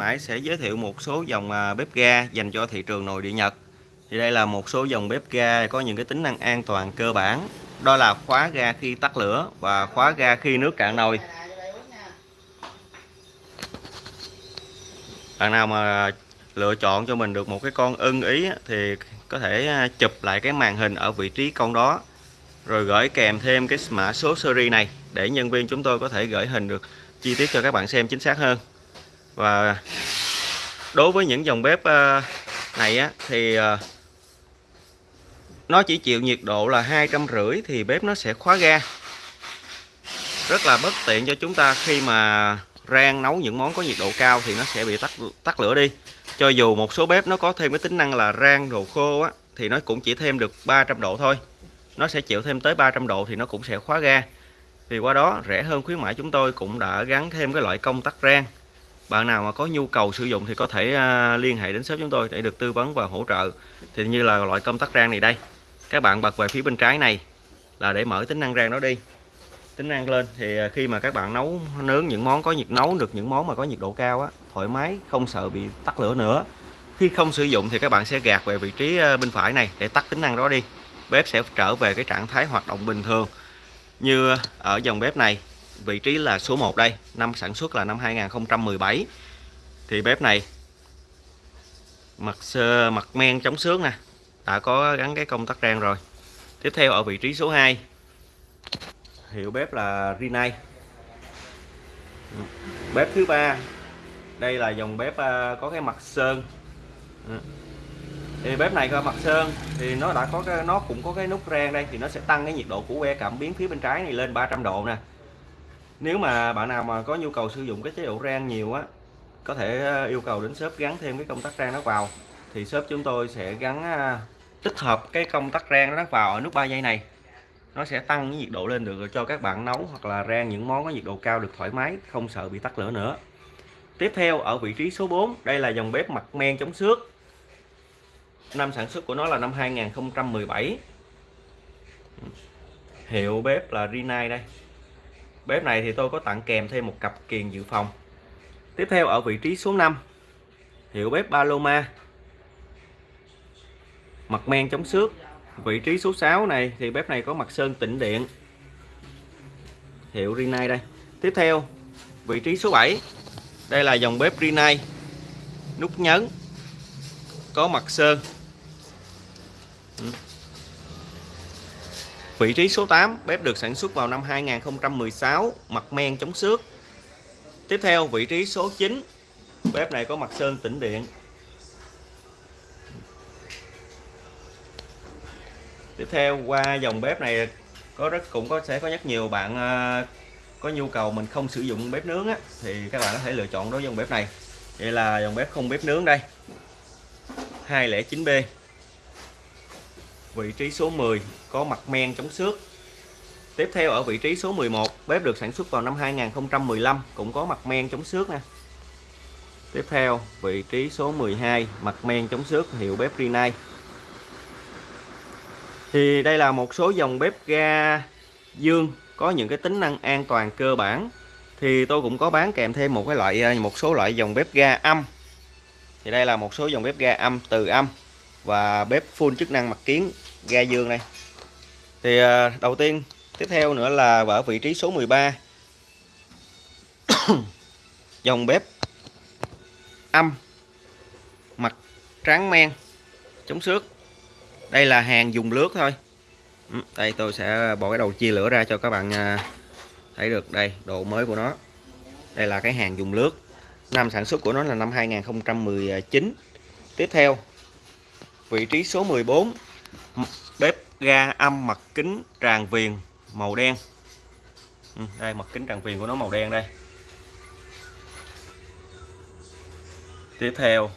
Mãi sẽ giới thiệu một số dòng à, bếp ga dành cho thị trường nội địa Nhật. Thì đây là một số dòng bếp ga có những cái tính năng an toàn cơ bản. Đó là khóa ga khi tắt lửa và khóa ga khi nước cạn nồi. Bạn nào mà lựa chọn cho mình được một cái con ưng ý thì có thể à, chụp lại cái màn hình ở vị trí con đó rồi gửi kèm thêm cái mã số series này để nhân viên chúng tôi có thể gửi hình được chi tiết cho các bạn xem chính xác hơn và đối với những dòng bếp ờ, này á, thì ờ, nó chỉ chịu nhiệt độ là hai trăm rưỡi thì bếp nó sẽ khóa ga. Rất là bất tiện cho chúng ta khi mà rang nấu những món có nhiệt độ cao thì nó sẽ bị tắt tắt lửa đi. Cho dù một số bếp nó có thêm cái tính năng là rang đồ khô á thì nó cũng chỉ thêm được 300 độ thôi. Nó sẽ chịu thêm tới 300 độ thì nó cũng sẽ khóa ga. Vì qua đó rẻ hơn khuyến mãi chúng tôi cũng đã gắn thêm cái loại công tắc rang bạn nào mà có nhu cầu sử dụng thì có thể à, liên hệ đến shop chúng tôi để được tư vấn và hỗ trợ. Thì như là loại công tắc rang này đây. Các bạn bật về phía bên trái này là để mở tính năng rang đó đi. Tính năng lên thì à, khi mà các bạn nấu, nướng những món có nhiệt, nấu được những món mà có nhiệt độ cao á, thoải mái, không sợ bị tắt lửa nữa. Khi không sử dụng thì các bạn sẽ gạt về vị trí à, bên phải này để tắt tính năng đó đi. Bếp sẽ trở về cái trạng thái hoạt động bình thường. Như ở dòng bếp này vị trí là số 1 đây. Năm sản xuất là năm 2017 thì bếp này, mặt sơ, mặt men, chống xước nè. Đã có gắn cái công tắc rang rồi. Tiếp theo ở vị trí số 2 hiệu bếp là Rinnai bếp thứ ba, đây là dòng bếp à, có cái mặt sơn. Ừ. Thì bếp này có mặt sơn, thì nó đã có cái, nó cũng có cái nút rang đây, thì nó sẽ tăng cái nhiệt độ của que cảm biến phía bên trái này lên 300 độ nè nếu mà bạn nào mà có nhu cầu sử dụng cái chế độ rang nhiều á, có thể ờ, yêu cầu đến shop gắn thêm cái công tắc rang nó vào. Thì shop chúng tôi sẽ gắn ờ, tích hợp cái công tắc rang nó vào ở nút 3 giây này. Nó sẽ tăng cái nhiệt độ lên được cho các bạn nấu hoặc là rang những món có nhiệt độ cao được thoải mái, không sợ bị tắt lửa nữa. Tiếp theo, ở vị trí số 4 đây là dòng bếp mặt men chống xước. Năm sản xuất của nó là năm 2017 hiệu bếp là Rinnai đây bếp này thì tôi có tặng kèm thêm một cặp kiềng dự phòng. Tiếp theo ở vị trí số 5 hiệu bếp Paloma. Mặt men chống xước. Vị trí số 6 này thì bếp này có mặt sơn tĩnh điện. Hiệu Rinnai đây. Tiếp theo, vị trí số 7 đây là dòng bếp Rinnai nút nhấn. Có mặt sơn. Ừ. Vị trí số 8, bếp được sản xuất vào năm 2016, mặt men chống xước. Tiếp theo, vị trí số 9, bếp này có mặt sơn tĩnh điện. Tiếp theo qua dòng bếp này có rất cũng có sẽ có rất nhiều bạn ờ, có nhu cầu mình không sử dụng bếp nướng á, thì các bạn có thể lựa chọn đối với dòng bếp này. Đây là dòng bếp không bếp nướng đây. 209B vị trí số 10 có mặt men chống xước. Tiếp theo ở vị trí số 11 bếp được sản xuất vào năm 2015 cũng có mặt men chống xước nè. Tiếp theo, vị trí số 12 mặt men chống xước, hiệu bếp Rinnai thì đây là một số dòng bếp ga dương, có những cái tính năng an toàn cơ bản. Thì tôi cũng có bán kèm thêm một cái loại, một số loại dòng bếp ga âm. Thì đây là một số dòng bếp ga âm từ âm và bếp full chức năng mặt kiến, ga dương này. Thì à, đầu tiên, tiếp theo nữa là ở vị trí số 13 dòng bếp âm, mặt tráng men, chống xước. Đây là hàng dùng lướt thôi. Ừ, đây tôi sẽ bỏ cái đầu chia lửa ra cho các bạn à, thấy được đây độ mới của nó. Đây là cái hàng dùng lướt. Năm sản xuất của nó là năm 2019 tiếp theo vị trí số 14 bếp ga âm mặt kính tràn viền màu đen. Ừ, đây mặt kính tràn viền của nó màu đen đây. Tiếp theo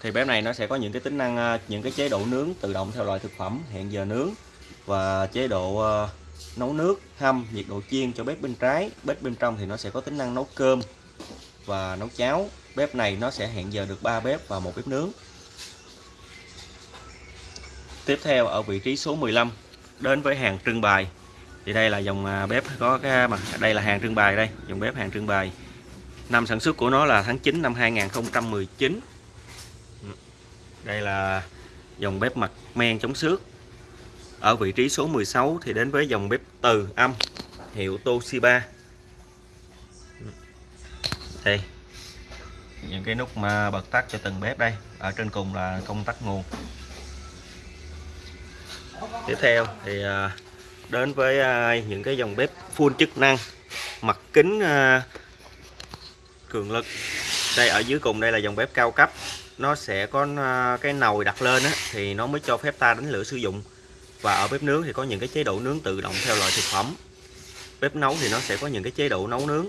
thì bếp này nó sẽ có những cái tính năng à, những cái chế độ nướng tự động theo loại thực phẩm hẹn giờ nướng và chế độ à, nấu nước hâm nhiệt độ chiên cho bếp bên trái. Bếp bên trong thì nó sẽ có tính năng nấu cơm và nấu cháo. Bếp này nó sẽ hẹn giờ được 3 bếp và một bếp nướng. Tiếp theo ở vị trí số 15 đến với hàng trưng bày. Thì đây là dòng à, bếp có cái mặt đây là hàng trưng bày đây, dòng bếp hàng trưng bày. Năm sản xuất của nó là tháng 9 năm 2019 Đây là dòng bếp mặt men chống xước. Ở vị trí số 16 thì đến với dòng bếp từ âm hiệu Toshiba. Đây. Những cái nút mà bật tắt cho từng bếp đây. Ở trên cùng là công tắc nguồn tiếp theo thì à, đến với à, những cái dòng bếp full chức năng mặt kính à, cường lực. Đây ở dưới cùng đây là dòng bếp cao cấp. Nó sẽ có cái nồi đặt lên á, thì nó mới cho phép ta đánh lửa sử dụng. Và ở bếp nướng thì có những cái chế độ nướng tự động theo loại thực phẩm. Bếp nấu thì nó sẽ có những cái chế độ nấu nướng.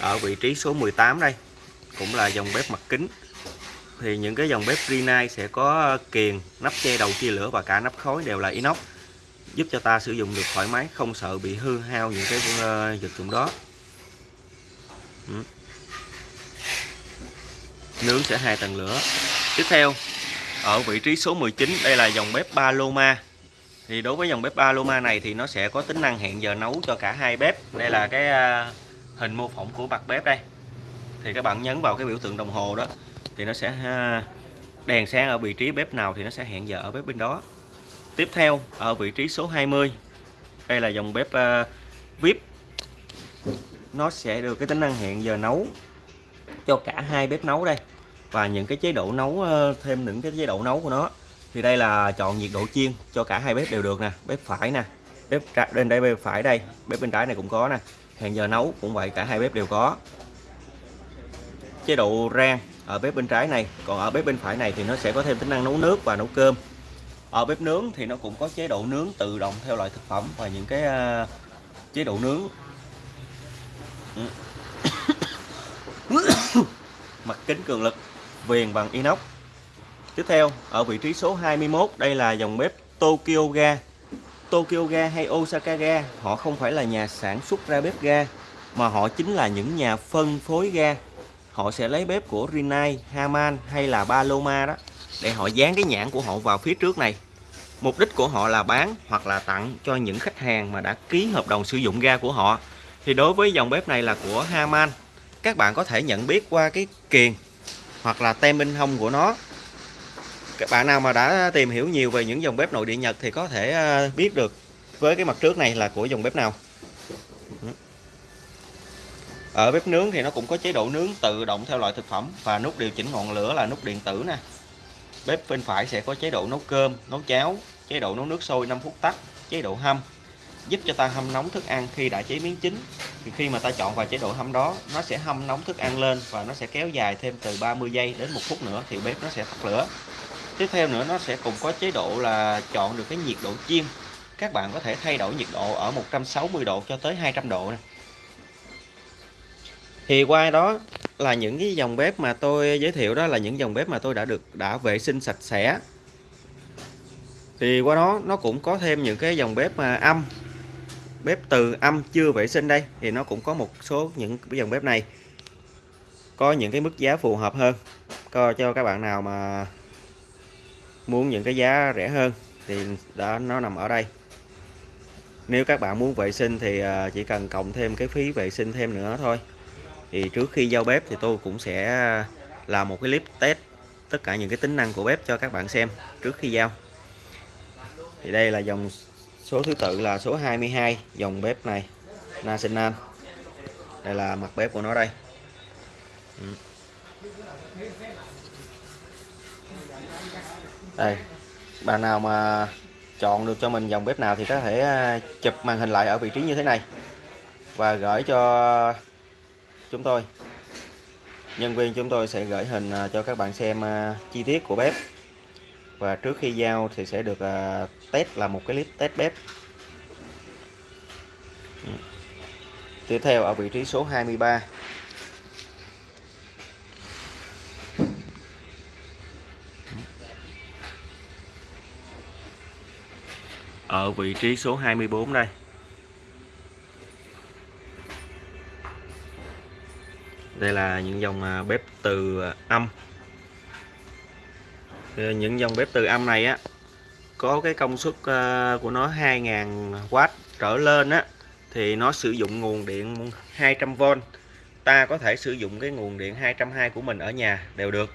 Ở vị trí số 18 đây cũng là dòng bếp mặt kính thì những cái dòng bếp Rinnai sẽ có kiềng, nắp che đầu chia lửa và cả nắp khói đều là inox, giúp cho ta sử dụng được thoải mái, không sợ bị hư hao những cái ờ, vật dụng đó. Ừ. nướng sẽ hai tầng lửa. Tiếp theo, ở vị trí số 19 đây là dòng bếp Paloma. Thì đối với dòng bếp Paloma này thì nó sẽ có tính năng hẹn giờ nấu cho cả hai bếp. Đây là cái ờ, hình mô phỏng của mặt bếp đây. Thì các bạn nhấn vào cái biểu tượng đồng hồ đó thì nó sẽ đèn sáng ở vị trí bếp nào thì nó sẽ hẹn giờ ở bếp bên đó. Tiếp theo ở vị trí số 20 đây là dòng bếp uh, VIP. Nó sẽ được cái tính năng hẹn giờ nấu cho cả hai bếp nấu đây. Và những cái chế độ nấu ờ, thêm những cái chế độ nấu của nó. Thì đây là chọn nhiệt độ chiên cho cả hai bếp đều được nè. Bếp phải nè bếp bên đây bếp phải đây bếp bên trái này cũng có nè. Hẹn giờ nấu cũng vậy cả hai bếp đều có. Chế độ rang ở bếp bên trái này. Còn ở bếp bên phải này thì nó sẽ có thêm tính năng nấu nước và nấu cơm. Ở bếp nướng thì nó cũng có chế độ nướng tự động theo loại thực phẩm và những cái uh, chế độ nướng. Ừ. Mặt kính cường lực viền bằng inox. Tiếp theo ở vị trí số 21 đây là dòng bếp Tokyo Ga. Tokyo Ga hay Osaka Ga họ không phải là nhà sản xuất ra bếp ga mà họ chính là những nhà phân phối ga họ sẽ lấy bếp của Rinnai, Haman hay là Paloma đó để họ dán cái nhãn của họ vào phía trước này. Mục đích của họ là bán hoặc là tặng cho những khách hàng mà đã ký hợp đồng sử dụng ga của họ. Thì đối với dòng bếp này là của Haman các bạn có thể nhận biết qua cái kiềng hoặc là tem bên hông của nó. Các bạn nào mà đã tìm hiểu nhiều về những dòng bếp nội địa Nhật thì có thể à, biết được với cái mặt trước này là của dòng bếp nào ở bếp nướng thì nó cũng có chế độ nướng tự động theo loại thực phẩm và nút điều chỉnh ngọn lửa là nút điện tử nè. Bếp bên phải sẽ có chế độ nấu cơm, nấu cháo, chế độ nấu nước sôi 5 phút tắt, chế độ hâm. Giúp cho ta hâm nóng thức ăn khi đã chế biến chín. Thì khi mà ta chọn vào chế độ hâm đó, nó sẽ hâm nóng thức ăn lên và nó sẽ kéo dài thêm từ 30 giây đến một phút nữa thì bếp nó sẽ tắt lửa. Tiếp theo nữa, nó sẽ cùng có chế độ là chọn được cái nhiệt độ chiên. Các bạn có thể thay đổi nhiệt độ ở 160 độ cho tới 200 độ này thì qua đó là những cái dòng bếp mà tôi giới thiệu đó là những dòng bếp mà tôi đã được, đã vệ sinh sạch sẽ. Thì qua đó nó cũng có thêm những cái dòng bếp mà âm, bếp từ âm chưa vệ sinh đây. Thì nó cũng có một số những cái dòng bếp này. Có những cái mức giá phù hợp hơn. Coi cho các bạn nào mà muốn những cái giá rẻ hơn thì đã nó nằm ở đây. Nếu các bạn muốn vệ sinh thì à, chỉ cần cộng thêm cái phí vệ sinh thêm nữa thôi thì trước khi giao bếp thì tôi cũng sẽ à, làm một cái clip test tất cả những cái tính năng của bếp cho các bạn xem trước khi giao. Thì đây là dòng số thứ tự là số 22 dòng bếp này National đây là mặt bếp của nó đây. Ừ. Đây bạn nào mà chọn được cho mình dòng bếp nào thì có thể à, chụp màn hình lại ở vị trí như thế này và gửi cho chúng tôi. Nhân viên chúng tôi sẽ gửi hình à, cho các bạn xem à, chi tiết của bếp. Và trước khi giao thì sẽ được à, test là một cái clip test bếp. Ừ. Tiếp theo ở vị trí số 23 ở vị trí số 24 đây. Đây là những dòng à, bếp từ à, âm. Những dòng bếp từ âm này á, có cái công suất à, của nó 2000W trở lên á, thì nó sử dụng nguồn điện 200V ta có thể sử dụng cái nguồn điện 220 của mình ở nhà đều được.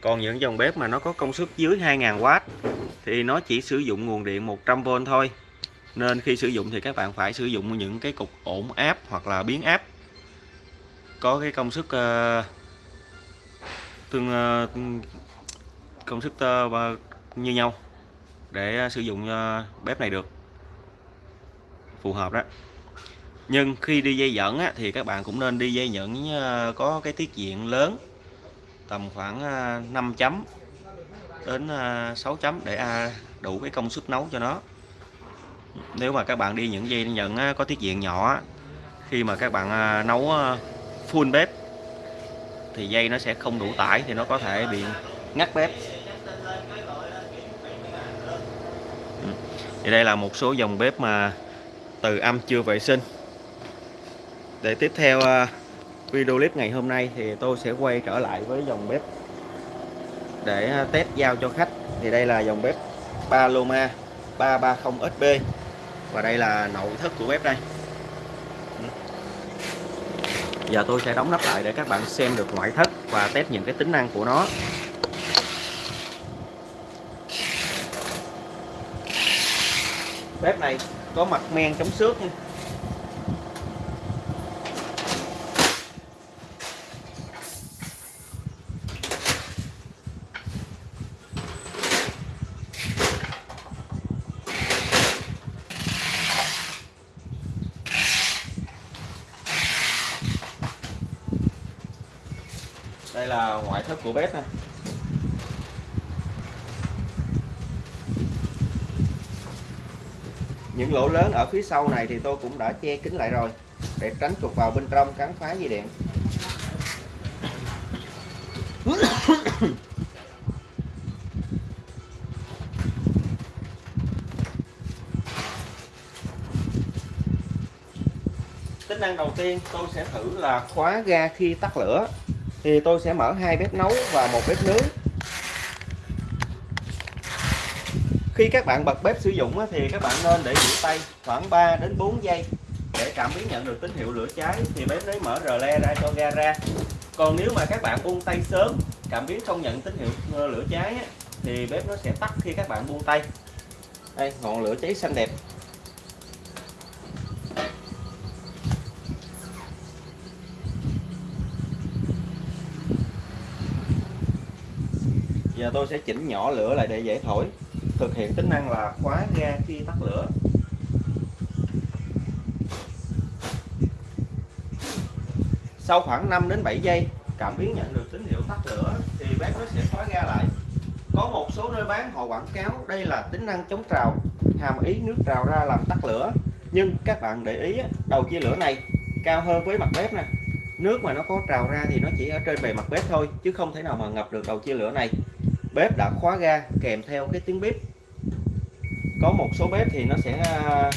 Còn những dòng bếp mà nó có công suất dưới 2000W thì nó chỉ sử dụng nguồn điện 100V thôi. Nên khi sử dụng thì các bạn phải sử dụng những cái cục ổn áp hoặc là biến áp có cái công suất uh, ờ, tương uh, công suất uh, ờ, như nhau để sử dụng uh, bếp này được. Phù hợp đó. Nhưng khi đi dây dẫn á, thì các bạn cũng nên đi dây dẫn uh, có cái tiết diện lớn tầm khoảng 5 chấm đến 6 chấm để à, đủ cái công suất nấu cho nó. Nếu mà các bạn đi những dây nhận có tiết diện nhỏ khi mà các bạn nấu full bếp, thì dây nó sẽ không đủ tải thì nó có thể bị ngắt bếp. Ừ. Thì đây là một số dòng bếp mà từ âm chưa vệ sinh. Để tiếp theo à, video clip ngày hôm nay thì tôi sẽ quay trở lại với dòng bếp để à, test giao cho khách. Thì đây là dòng bếp Paloma 330 SB và đây là nội thất của bếp đây giờ tôi sẽ đóng nắp lại để các bạn xem được ngoại thất và test những cái tính năng của nó. Bếp này có mặt men chống xước đây là ngoại thất của bếp này. những lỗ lớn ở phía sau này thì tôi cũng đã che kín lại rồi, để tránh trục vào bên trong cắn phá dây điện tính năng đầu tiên tôi sẽ thử là khóa ga khi tắt lửa thì tôi sẽ mở hai bếp nấu và một bếp nướng. Khi các bạn bật bếp sử dụng thì các bạn nên để giữ tay khoảng 3 đến 4 giây để cảm biến nhận được tín hiệu lửa cháy. Thì bếp mới mở rờ le ra cho ga ra. Còn nếu mà các bạn buông tay sớm, cảm biến không nhận tín hiệu ờ, lửa cháy thì bếp nó sẽ tắt khi các bạn buông tay. Đây, ngọn lửa cháy xanh đẹp. Giờ tôi sẽ chỉnh nhỏ lửa lại để dễ thổi. Thực hiện tính năng là khóa ga khi tắt lửa. Sau khoảng 5 đến 7 giây, cảm biến nhận được tín hiệu tắt lửa thì bếp nó sẽ khóa ga lại. Có một số nơi bán họ quảng cáo đây là tính năng chống trào, hàm ý nước trào ra làm tắt lửa. Nhưng các bạn để ý đầu chia lửa này cao hơn với mặt bếp nè. Nước mà nó có trào ra thì nó chỉ ở trên bề mặt bếp thôi, chứ không thể nào mà ngập được đầu chia lửa này bếp đã khóa ga kèm theo cái tiếng bếp. Có một số bếp thì nó sẽ à,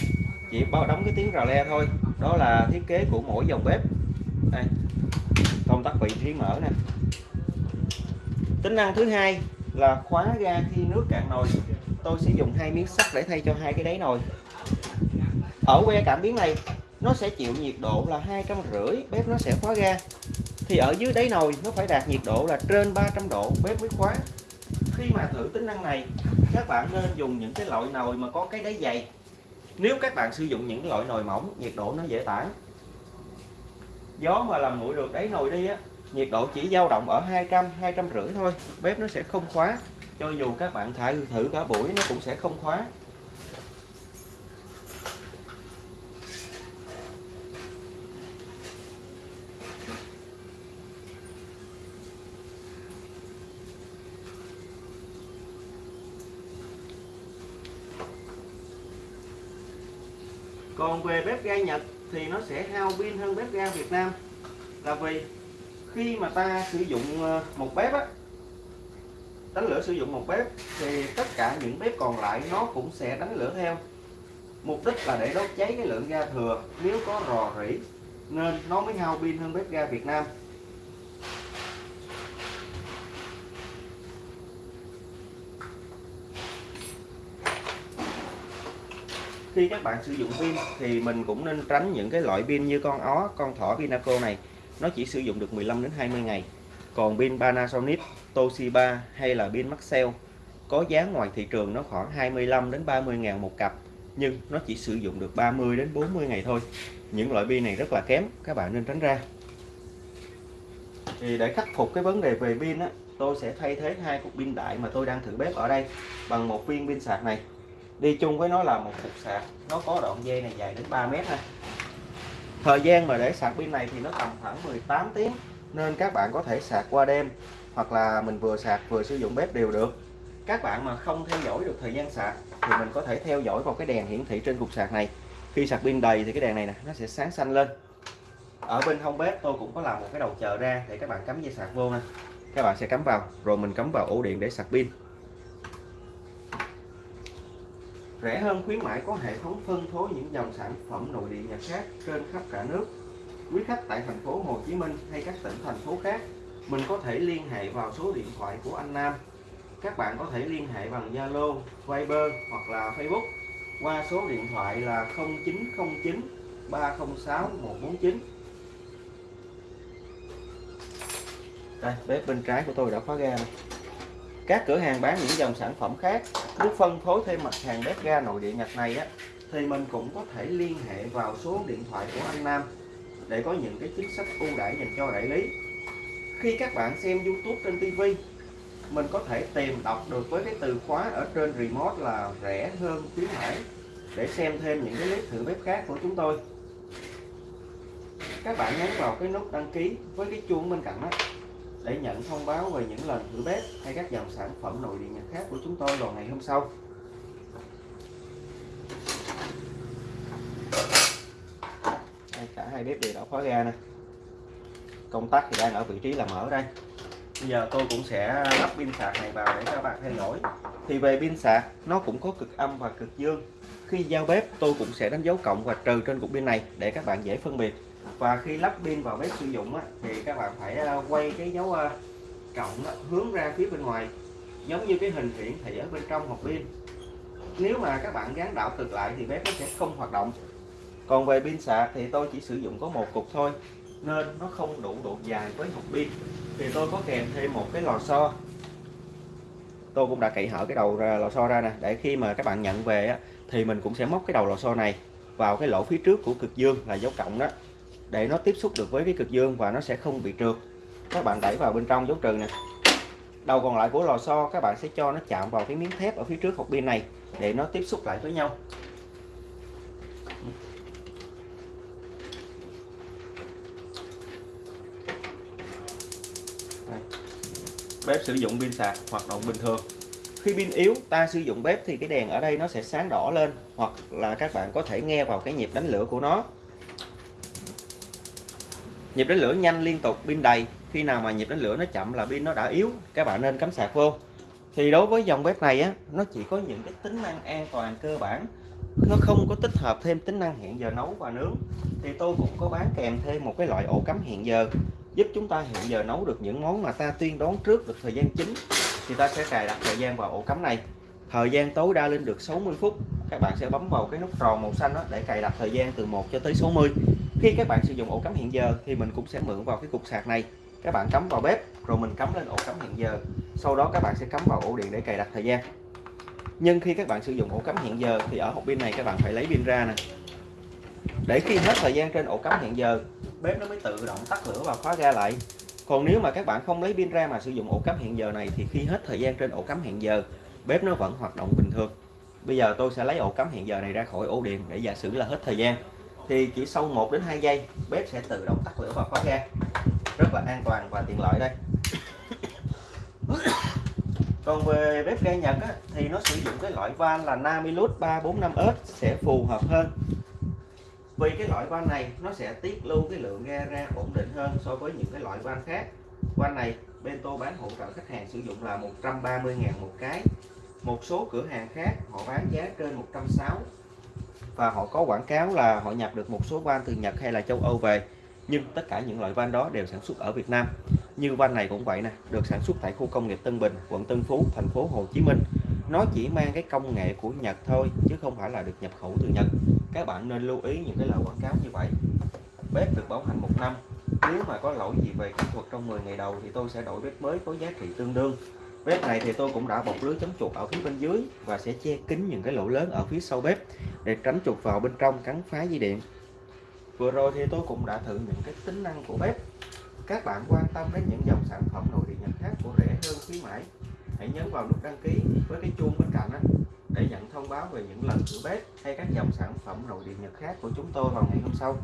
chỉ bao đóng cái tiếng rò le thôi. Đó là thiết kế của mỗi dòng bếp. Đây công tắc vị trí mở nè. Tính năng thứ hai là khóa ga khi nước cạn nồi. Tôi sẽ dùng hai miếng sắt để thay cho hai cái đáy nồi. Ở que cảm biến này, nó sẽ chịu nhiệt độ là hai trăm rưỡi, bếp nó sẽ khóa ga. Thì ở dưới đáy nồi, nó phải đạt nhiệt độ là trên 300 độ, bếp mới khóa khi mà thử tính năng này, các bạn nên dùng những cái loại nồi mà có cái đáy dày. Nếu các bạn sử dụng những loại nồi mỏng, nhiệt độ nó dễ tản. Gió mà làm nguội được đáy nồi đi á, nhiệt độ chỉ dao động ở 200 250 thôi, bếp nó sẽ không khóa. Cho dù các bạn thử cả buổi, nó cũng sẽ không khóa. Còn về bếp ga Nhật thì nó sẽ hao pin hơn bếp ga Việt Nam. Là vì khi mà ta sử dụng ờ, một bếp á, đánh lửa sử dụng một bếp thì tất cả những bếp còn lại nó cũng sẽ đánh lửa theo. Mục đích là để đốt cháy cái lượng ga thừa. Nếu có rò rỉ, nên nó mới hao pin hơn bếp ga Việt Nam. Khi các bạn sử dụng pin thì mình cũng nên tránh những cái loại pin như con ó, con thỏ Vinaco này. Nó chỉ sử dụng được 15 đến 20 ngày. Còn pin Panasonic, Toshiba hay là pin Maxell có giá ngoài thị trường nó khoảng 25 đến 30 ngàn một cặp, nhưng nó chỉ sử dụng được 30 đến 40 ngày thôi. Những loại pin này rất là kém, các bạn nên tránh ra. Thì để khắc phục cái vấn đề về pin á, tôi sẽ thay thế hai cục pin đại mà tôi đang thử bếp ở đây bằng một viên pin sạc này đi chung với nó là một cục sạc. Nó có đoạn dây này dài đến 3 mét ha thời gian mà để sạc pin này thì nó tầm khoảng 18 tiếng, nên các bạn có thể sạc qua đêm, hoặc là mình vừa sạc vừa sử dụng bếp đều được. Các bạn mà không theo dõi được thời gian sạc thì mình có thể theo dõi vào cái đèn hiển thị trên cục sạc này. Khi sạc pin đầy thì cái đèn này nè, nó sẽ sáng xanh lên. Ở bên hông bếp tôi cũng có làm một cái đầu chờ ra để các bạn cắm dây sạc vô nè các bạn sẽ cắm vào, rồi mình cắm vào ổ điện để sạc pin. Rẻ hơn khuyến mãi có hệ thống phân phối những dòng sản phẩm nội địa nhật khác trên khắp cả nước. Quý khách tại thành phố Hồ Chí Minh hay các tỉnh thành phố khác mình có thể liên hệ vào số điện thoại của anh Nam. Các bạn có thể liên hệ bằng Zalo, Viber hoặc là Facebook qua số điện thoại là 0909 306 149 đây bếp bên trái của tôi đã khóa ga này. các cửa hàng bán những dòng sản phẩm khác muốn phân phối thêm mặt hàng bếp ga nội địa Nhật này á, thì mình cũng có thể liên hệ vào số điện thoại của anh Nam để có những cái chính sách ưu đãi dành cho đại lý. Khi các bạn xem YouTube trên TV mình có thể tìm đọc được với cái từ khóa ở trên remote là rẻ hơn khuyến mãi để xem thêm những cái clip thử bếp khác của chúng tôi. Các bạn nhấn vào cái nút đăng ký với cái chuông bên cạnh đó để nhận thông báo về những lần thử bếp hay các dòng sản phẩm nội địa nhật khác của chúng tôi vào ngày hôm sau. Đây, cả hai bếp đều đã khóa ga nè. Công tắc thì đang ở vị trí là mở đây. Bây giờ tôi cũng sẽ lắp pin sạc này vào để các bạn theo dõi. Thì về pin sạc nó cũng có cực âm và cực dương. Khi giao bếp tôi cũng sẽ đánh dấu cộng và trừ trên cục pin này để các bạn dễ phân biệt và khi lắp pin vào bếp sử dụng á, thì các bạn phải à, quay cái dấu à, cộng á, hướng ra phía bên ngoài. Giống như cái hình hiển thị ở bên trong hộp pin. Nếu mà các bạn gắn đảo cực lại thì bếp nó sẽ không hoạt động. Còn về pin sạc thì tôi chỉ sử dụng có một cục thôi nên nó không đủ độ dài với hộp pin. Thì tôi có kèm thêm một cái lò xo. Tôi cũng đã cậy hở cái đầu ra, lò xo ra nè. Để khi mà các bạn nhận về á, thì mình cũng sẽ móc cái đầu lò xo này vào cái lỗ phía trước của cực dương là dấu cộng đó để nó tiếp xúc được với cái cực dương và nó sẽ không bị trượt. Các bạn đẩy vào bên trong dấu trừ nè. Đầu còn lại của lò xo, các bạn sẽ cho nó chạm vào cái miếng thép ở phía trước hộp pin này để nó tiếp xúc lại với nhau. Bếp sử dụng pin sạc, hoạt động bình thường. Khi pin yếu, ta sử dụng bếp thì cái đèn ở đây nó sẽ sáng đỏ lên, hoặc là các bạn có thể nghe vào cái nhịp đánh lửa của nó nhịp đánh lửa nhanh liên tục, pin đầy. Khi nào mà nhịp đánh lửa nó chậm là pin nó đã yếu. Các bạn nên cắm sạc vô. Thì đối với dòng bếp này á, nó chỉ có những cái tính năng an toàn cơ bản. Nó không có tích hợp thêm tính năng hẹn giờ nấu và nướng. Thì tôi cũng có bán kèm thêm một cái loại ổ cắm hẹn giờ, giúp chúng ta hẹn giờ nấu được những món mà ta tiên đoán trước được thời gian chính. Thì ta sẽ cài đặt thời gian vào ổ cắm này. Thời gian tối đa lên được 60 phút. Các bạn sẽ bấm vào cái nút tròn màu xanh đó để cài đặt thời gian từ 1 cho tới 60 khi các bạn sử dụng ổ cắm hiện giờ thì mình cũng sẽ mượn vào cái cục sạc này. Các bạn cắm vào bếp, rồi mình cắm lên ổ cắm hiện giờ. Sau đó các bạn sẽ cắm vào ổ điện để cài đặt thời gian. Nhưng khi các bạn sử dụng ổ cắm hiện giờ thì ở hộp pin này các bạn phải lấy pin ra nè. Để khi hết thời gian trên ổ cắm hiện giờ, bếp nó mới tự động tắt lửa và khóa ga lại. Còn nếu mà các bạn không lấy pin ra mà sử dụng ổ cắm hiện giờ này thì khi hết thời gian trên ổ cắm hiện giờ, bếp nó vẫn hoạt động bình thường. Bây giờ tôi sẽ lấy ổ cắm hiện giờ này ra khỏi ổ điện để giả sử là hết thời gian thì chỉ sau 1 đến 2 giây bếp sẽ tự động tắt lửa và khóa ga. Rất là an toàn và tiện lợi đây. Còn về bếp ga Nhật á, thì nó sử dụng cái loại van là Namilus 345S sẽ phù hợp hơn. Vì cái loại van này nó sẽ tiết lưu cái lượng ga ra ổn định hơn so với những cái loại van khác. Van này Bento bán hỗ trợ khách hàng sử dụng là 130 ngàn một cái. Một số cửa hàng khác họ bán giá trên 160 và họ có quảng cáo là họ nhập được một số van từ Nhật hay là châu Âu về. Nhưng tất cả những loại van đó đều sản xuất ở Việt Nam. Như van này cũng vậy nè, được sản xuất tại khu công nghiệp Tân Bình, quận Tân Phú, thành phố Hồ Chí Minh. Nó chỉ mang cái công nghệ của Nhật thôi, chứ không phải là được nhập khẩu từ Nhật. Các bạn nên lưu ý những cái lời quảng cáo như vậy. Bếp được bảo hành một năm. Nếu mà có lỗi gì về kỹ thuật trong 10 ngày đầu thì tôi sẽ đổi bếp mới có giá trị tương đương. Bếp này thì tôi cũng đã bọc lưới chống chuột ở phía bên dưới và sẽ che kín những cái lỗ lớn ở phía sau bếp để tránh chuột vào bên trong cắn phá dây điện. Vừa rồi thì tôi cũng đã thử những cái tính năng của bếp. Các bạn quan tâm đến những dòng sản phẩm nội địa nhật khác của rẻ hơn khuyến mãi, hãy nhấn vào nút đăng ký với cái chuông bên cạnh đó để nhận thông báo về những lần thử bếp hay các dòng sản phẩm nội địa nhật khác của chúng tôi vào ngày hôm sau.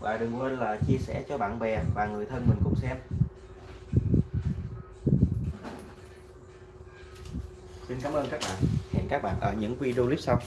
Và đừng quên là chia sẻ cho bạn bè và người thân mình cùng xem. Xin cảm ơn các bạn các bạn ở những video clip sau.